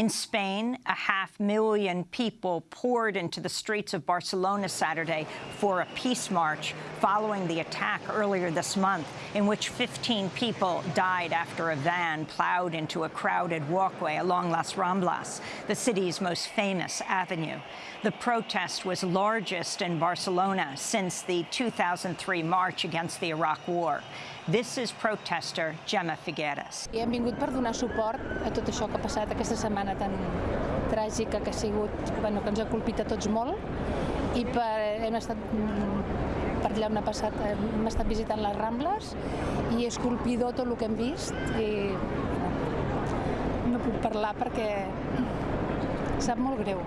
In Spain, a half million people poured into the streets of Barcelona Saturday for a peace march following the attack earlier this month, in which 15 people died after a van plowed into a crowded walkway along Las Ramblas, the city's most famous avenue. The protest was largest in Barcelona since the 2003 march against the Iraq War. This is protester Gemma Figueres. I hem vingut per donar suport a tot això que ha tan tràgica que ha sigut, bueno, que ens ha colpit a tots molt i per, hem estat per allà passat, hem estat visitant les Rambles i és colpidor tot el que hem vist i no puc parlar perquè sap molt greu.